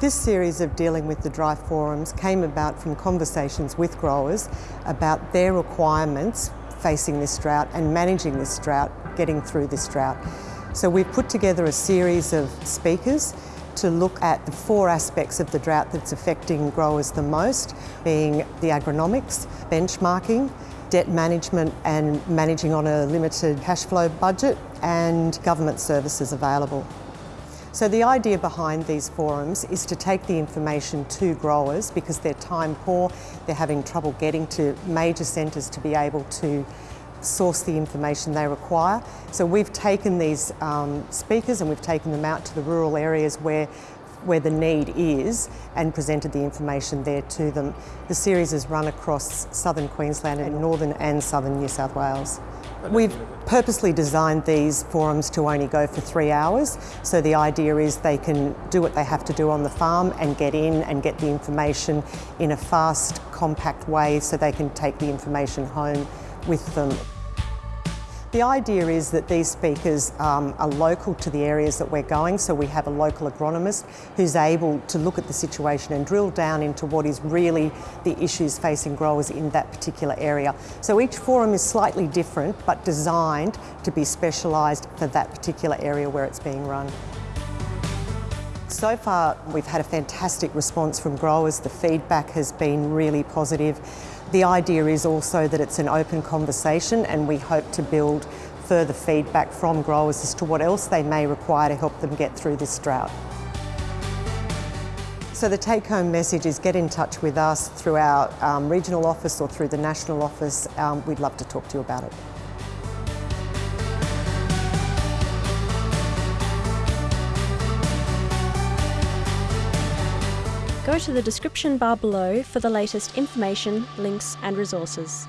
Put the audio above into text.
This series of dealing with the dry forums came about from conversations with growers about their requirements facing this drought and managing this drought, getting through this drought. So we've put together a series of speakers to look at the four aspects of the drought that's affecting growers the most, being the agronomics, benchmarking, debt management and managing on a limited cash flow budget and government services available. So the idea behind these forums is to take the information to growers because they're time poor, they're having trouble getting to major centres to be able to source the information they require. So we've taken these um, speakers and we've taken them out to the rural areas where where the need is and presented the information there to them. The series is run across southern Queensland and northern and southern New South Wales. We've purposely designed these forums to only go for three hours. So the idea is they can do what they have to do on the farm and get in and get the information in a fast, compact way so they can take the information home with them. The idea is that these speakers um, are local to the areas that we're going, so we have a local agronomist who's able to look at the situation and drill down into what is really the issues facing growers in that particular area. So each forum is slightly different but designed to be specialised for that particular area where it's being run. So far we've had a fantastic response from growers, the feedback has been really positive. The idea is also that it's an open conversation and we hope to build further feedback from growers as to what else they may require to help them get through this drought. So the take-home message is get in touch with us through our um, regional office or through the national office. Um, we'd love to talk to you about it. Go to the description bar below for the latest information, links and resources.